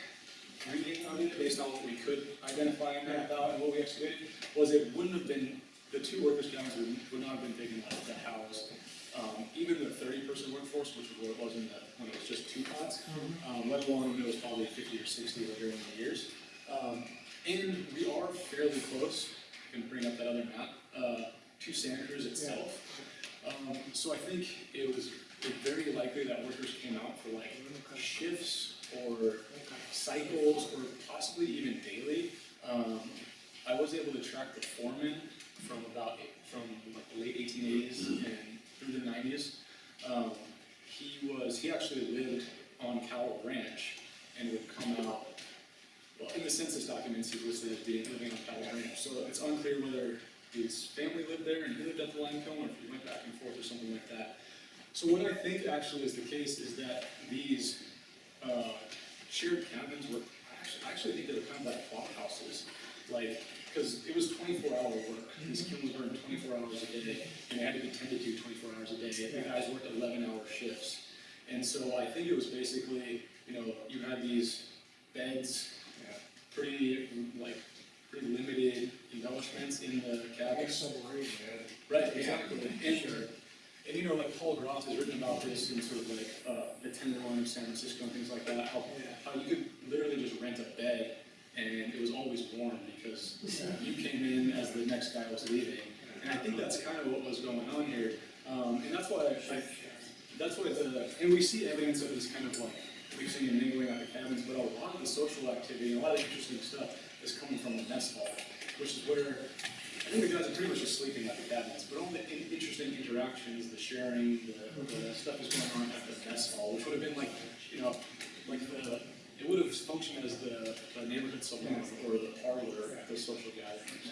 reading of it, based on what we could identify and map out and what we excavated, was it wouldn't have been, the two workers' cabins would, would not have been big enough to house, um, even the thirty-person workforce, which is what it was in the, when it was just two pots, um, let alone when it was probably fifty or sixty later in the years. Um, and we are fairly close, I can bring up that other map, uh, to Santa Cruz itself. Um, so I think it was very likely that workers came out for like shifts or cycles or possibly even daily. Um, I was able to track the foreman from about, from the late eighteen eighties and through the nineties. Um, he was, he actually lived on Cowell Ranch and would come out, well, in the census documents, he was living on Cowell Ranch. So it's unclear whether his family lived there and he lived at the lime kiln or if he went back and forth or something like that. So what I think actually is the case is that these, uh, shared cabins were, actually, I actually think they were kind of like block houses. Like, because it was twenty-four hour work, these kilns burned twenty-four hours a day, and they had to be tended to twenty-four hours a day, the guys worked eleven hour shifts. And so I think it was basically, you know, you had these beds, pretty, like, pretty limited embellishments in the guess submarine, Right, exactly, and, and you know, like Paul Groth has written about this in sort of like, uh, the Tenderloin of San Francisco and things like that, how, how you could literally just rent a bed and it was always warm because you came in as the next guy was leaving. And I think that's kind of what was going on here, um, and that's why I, I- that's why the, and we see evidence of this kind of like mixing and mingling at the cabins, but a lot of the social activity, and a lot of interesting stuff is coming from the mess hall, which is where I think the guys are pretty much just sleeping at the cabinets, but all the in- interesting interactions, the sharing, the, the stuff that's going on at the mess hall, which would have been like, you know, like the, it would have functioned as the, the neighborhood salon or the parlor at the social gatherings.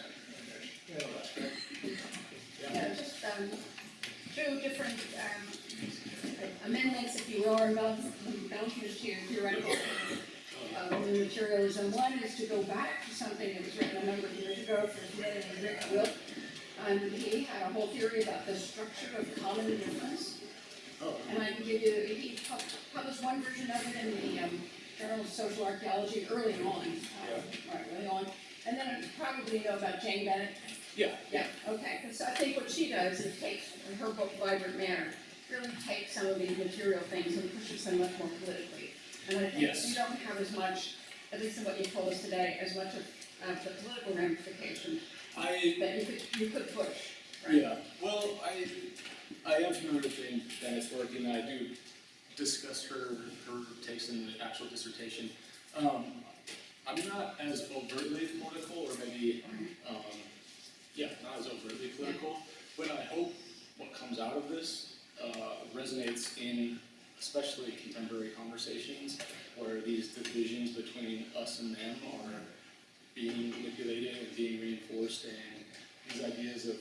Yeah, that's great. Yeah, just, um, two different, um, amendments, if you will, or embellishments to your theoretical, new materials, one is to go back to something that was written a number of years ago and Rick Wilk. And he had a whole theory about the structure of common difference. Oh, And I can give you, he published one version of it in the, um, Journal of Social Archaeology early on, uh, right, early on. And then you probably know about Jane Bennett, yeah, yeah, okay, because I think what she does is takes, in her book Vibrant Matter, really takes some of these material things and pushes them much more politically. And I think Yes. you don't have as much, at least in what you told us today, as much of, of the political ramifications I, that you could, you could push, right? Yeah, well, I, I am familiar with Jane Bennett's work, and I do discuss her, her takes in the actual dissertation. Um, I'm not as overtly political, or maybe, um, yeah, not as overtly political, but I hope what comes out of this, uh, resonates in especially contemporary conversations, where these divisions between us and them are being manipulated and being reinforced, and these ideas of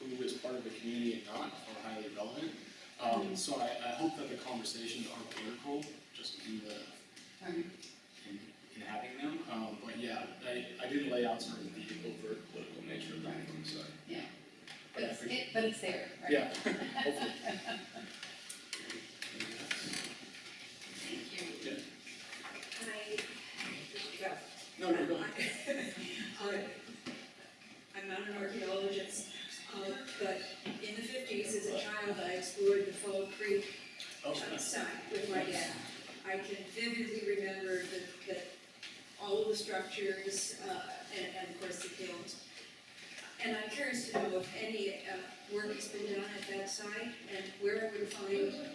who is part of the community and not are highly relevant. Um, so I, I hope that the conversations are political, just in the, Um, in, in having them. Um, but yeah, I, I didn't lay out sort of the overt political nature of that one, so. Yeah. But But it's, it, but it's there, right? Yeah, hopefully. Thank you. Yeah. I, well, No, no, go ahead. I'm not an archaeologist, I explored the Fall Creek uh, site with my dad. I can vividly remember that, that all of the structures, uh, and, and of course the kilns. And I'm curious to know if any, uh, work has been done at that site, and where I would find a-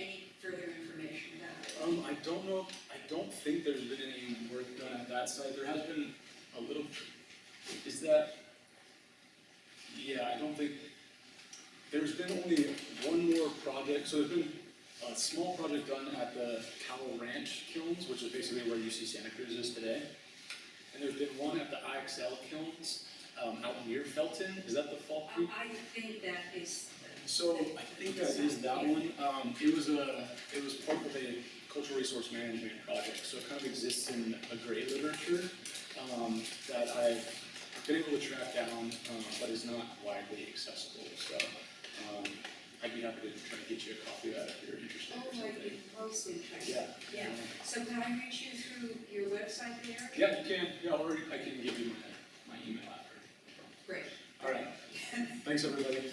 any further information about it. Um, I don't know, I don't think there's been any work done at that site, there has been a little, is that? Yeah, I don't think, there's been only one more project, so there's been a small project done at the Cowell Ranch kilns, which is basically where UC Santa Cruz is today. And there's been one at the IXL kilns, um, out near Felton, is that the Fall Creek? I think that is. So I think that is that one. Um, it was a, it was part of a cultural resource management project, so it kind of exists in a gray literature, um, that I've been able to track down, um, but is not widely accessible, so, um, I'd be happy to try to get you a copy of that if you're interested Oh, I'd be most interested. Yeah. Yeah, so can I reach you through your website there? Yeah, you can, yeah, or I can give you my, my email after. Great. All right, thanks, everybody.